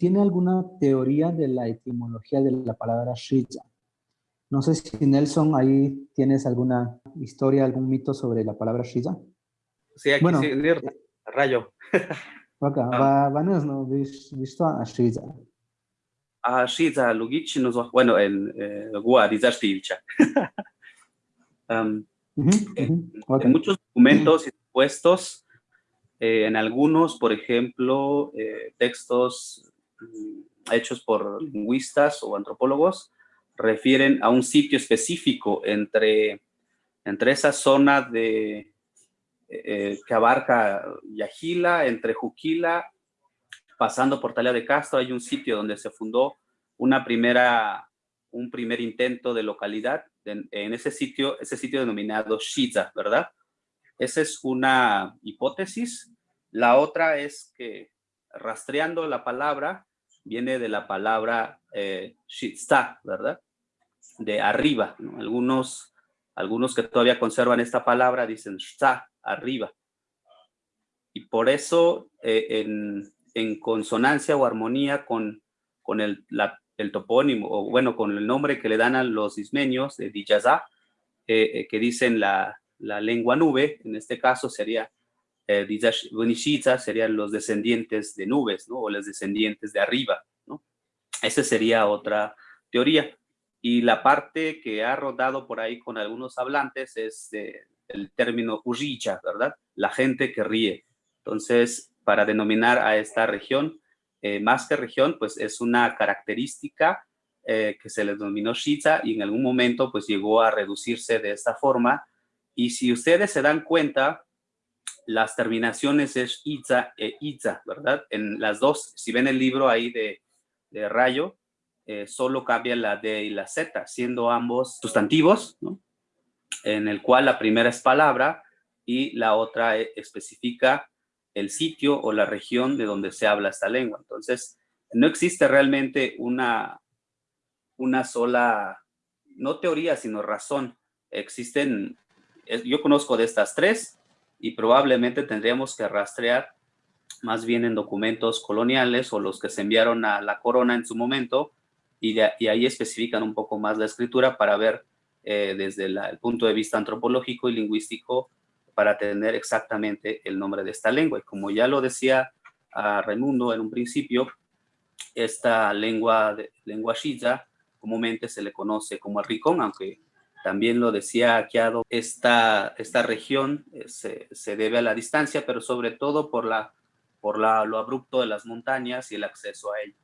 ¿tiene alguna teoría de la etimología de la palabra Shiza? No sé si Nelson ahí tienes alguna historia, algún mito sobre la palabra Shiza. Sí, aquí bueno, sí, rayo. Acá, va, va, no, visto a Shiza. A Shiza, Lugic, bueno, en Gua, Dizastilcha. En muchos documentos y supuestos, eh, en algunos, por ejemplo, eh, textos hechos por lingüistas o antropólogos, refieren a un sitio específico entre, entre esa zona de, eh, que abarca Yajila, entre Juquila, pasando por Talia de Castro, hay un sitio donde se fundó una primera, un primer intento de localidad en, ese sitio, ese sitio denominado Shiza, ¿verdad? Esa es una hipótesis. La otra es que rastreando la palabra, viene de la palabra eh, ¿verdad? De arriba. Algunos, algunos que todavía conservan esta palabra dicen shta, arriba. Y por eso, eh, en, en, consonancia o armonía con, con el, la, el topónimo, o bueno, con el nombre que le dan a los ismeños de Dijaza, eh, eh, que dicen la, la, lengua nube, en este caso sería eh, serían los descendientes de nubes, ¿no? O los descendientes de arriba, ¿no? Esa sería otra teoría. Y la parte que ha rodado por ahí con algunos hablantes es el término Ujicha, ¿verdad? La gente que ríe. Entonces, para denominar a esta región, eh, más que región, pues es una característica eh, que se le denominó Shiza y en algún momento pues llegó a reducirse de esta forma. Y si ustedes se dan cuenta, las terminaciones es Itza e Itza, ¿verdad? En las dos, si ven el libro ahí de, Rayo, eh, solo cambia la D y la Z, siendo ambos sustantivos, ¿no? En el cual la primera es palabra y la otra especifica el sitio o la región de donde se habla esta lengua. Entonces, no existe realmente una, una sola, no teoría, sino razón. Existen, yo conozco de estas tres y probablemente tendríamos que rastrear más bien en documentos coloniales o los que se enviaron a la corona en su momento y, ahí especifican un poco más la escritura para ver eh, desde el punto de vista antropológico y lingüístico para tener exactamente el nombre de esta lengua. Y como ya lo decía a Raimundo en un principio, esta lengua, de, lengua shiza comúnmente se le conoce como el ricón, aunque también lo decía Aquiado, esta, esta región eh, se, se, debe a la distancia, pero sobre todo por, la, por la, lo abrupto de las montañas y el acceso a ella.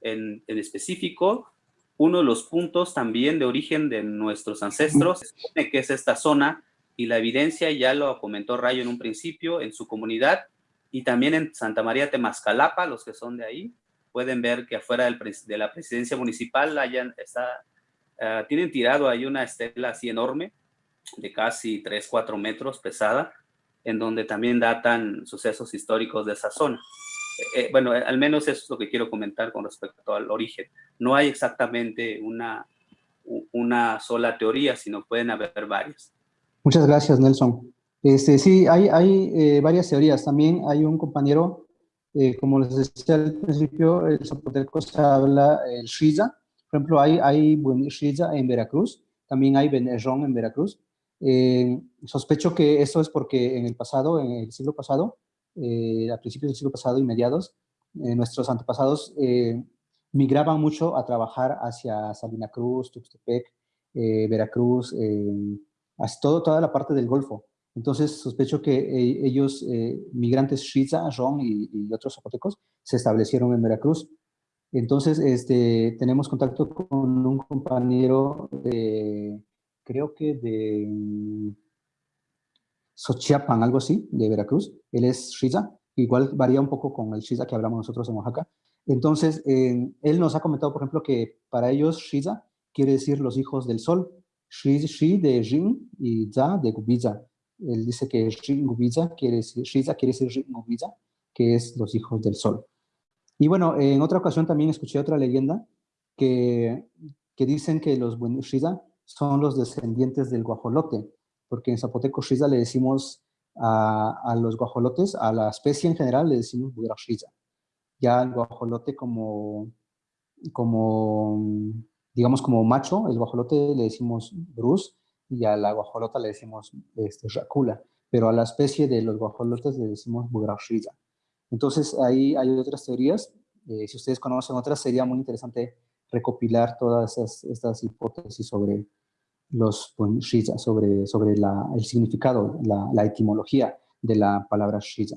En, en específico, uno de los puntos también de origen de nuestros ancestros que es esta zona y la evidencia ya lo comentó Rayo en un principio en su comunidad y también en Santa María Temascalapa, los que son de ahí, pueden ver que afuera del, de la presidencia municipal hayan, está, uh, tienen tirado ahí una estela así enorme, de casi 3, 4 metros, pesada, en donde también datan sucesos históricos de esa zona. Eh, eh, bueno, al menos eso es lo que quiero comentar con respecto al origen. No hay exactamente una, una sola teoría, sino pueden haber varias. Muchas gracias, Nelson. Este, sí, hay, hay eh, varias teorías. También hay un compañero, eh, como les decía al principio, el zapoteco se habla el Shiza. Por ejemplo, hay, hay Shiza en Veracruz, también hay Benerrón en Veracruz. Eh, sospecho que eso es porque en el pasado, en el siglo pasado, a principios del siglo pasado y mediados, nuestros antepasados migraban mucho a trabajar hacia Salina Cruz, Tuxtepec, Veracruz, todo, toda la parte del Golfo. Entonces sospecho que eh, ellos, eh, migrantes Shiza, Ron y, otros zapotecos, se establecieron en Veracruz. Entonces este, tenemos contacto con un compañero, de, creo que de mm, Xochiapan, algo así, de Veracruz. Él es Shiza, igual varía un poco con el Shiza que hablamos nosotros en Oaxaca. Entonces, él nos ha comentado, por ejemplo, que para ellos Shiza quiere decir los hijos del sol, Shi, de Jin y Za de Gubiza. Él dice que Gubiza quiere decir, Shiza quiere decir que es los hijos del sol. Y bueno, en otra ocasión también escuché otra leyenda que, dicen que los Shiza son los descendientes del guajolote, porque en zapoteco Shiza le decimos a, los guajolotes, a la especie en general le decimos Shiza. ya el guajolote como, como, digamos, como macho, el guajolote le decimos Bruce y a la guajolota le decimos este, pero a la especie de los guajolotes le decimos Bugrashriza. Entonces, ahí hay otras teorías. Eh, si ustedes conocen otras, sería muy interesante recopilar todas estas hipótesis sobre los Shiza, sobre, sobre la, el significado, la, etimología de la palabra Shiza.